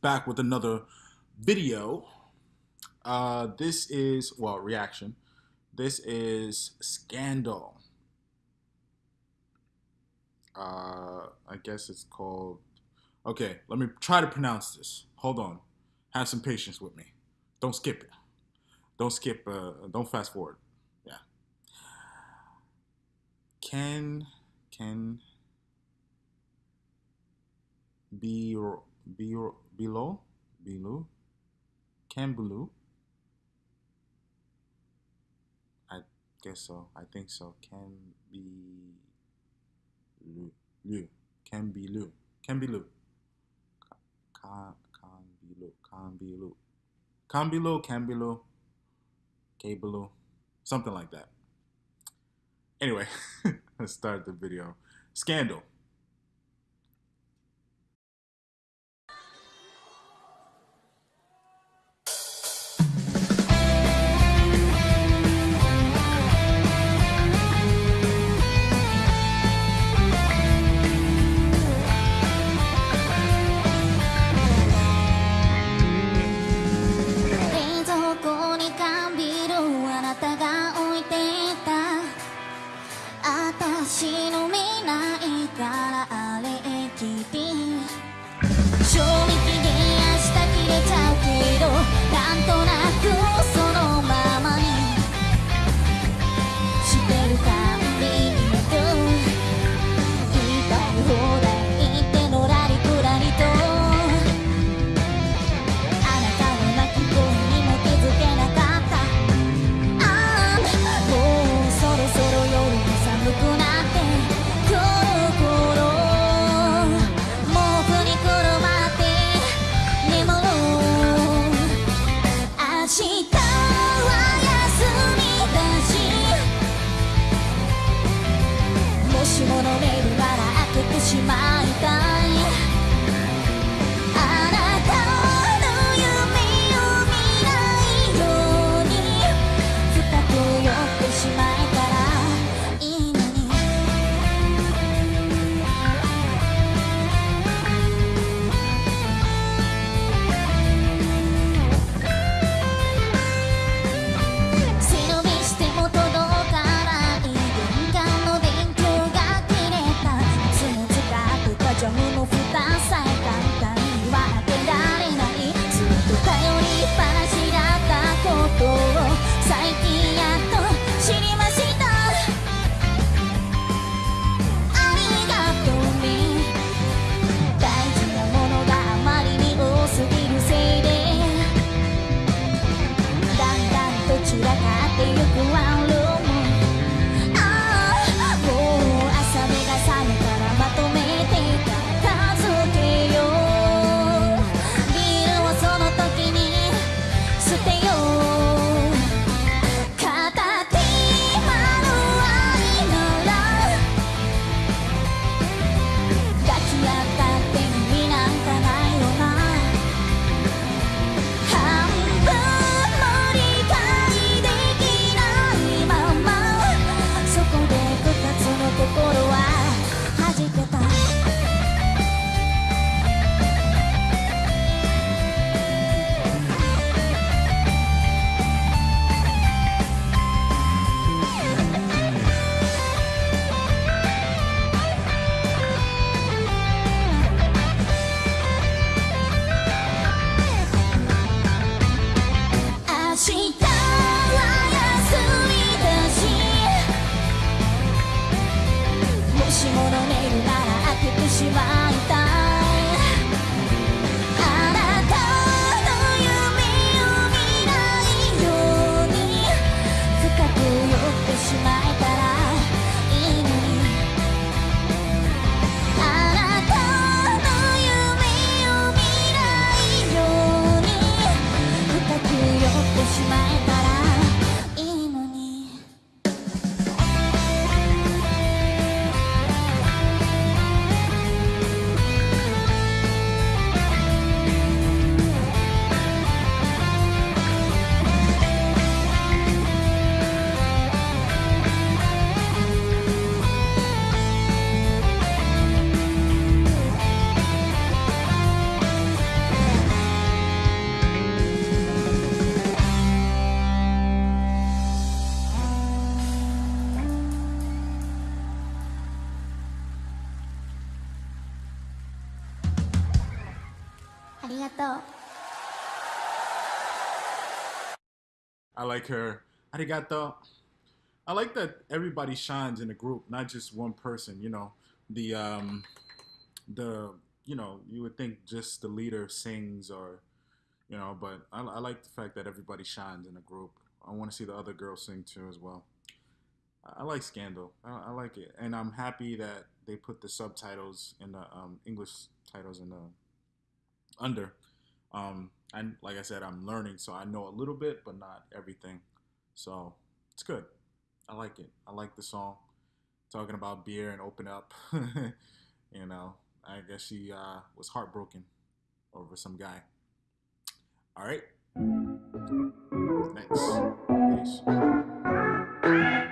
back with another video. Uh, this is, well, reaction. This is Scandal. Uh, I guess it's called. Okay, let me try to pronounce this. Hold on. Have some patience with me. Don't skip it. Don't skip, uh, don't fast forward. Yeah. Can, can be, be, below, below, can blue. I guess so. I think so. Can be. Lu. Can be Lu. Can be Lu. Can, can be Lu. Can be Lu. Can be Lu. Can be Lu. Cable. Something like that. Anyway, let's start the video. Scandal. yo りがとう I like her. Arigato. I like that everybody shines in a group, not just one person. You know, the um, the you know, you would think just the leader sings or you know, but I, I like the fact that everybody shines in a group. I want to see the other girls sing too as well. I, I like Scandal. I, I like it, and I'm happy that they put the subtitles in the um, English titles in the under. Um, and like I said, I'm learning, so I know a little bit, but not everything. So it's good. I like it. I like the song. Talking about beer and open up. you know, I guess she uh, was heartbroken over some guy. All right. Next. Peace.